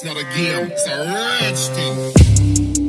It's not a game, it's a rage thing.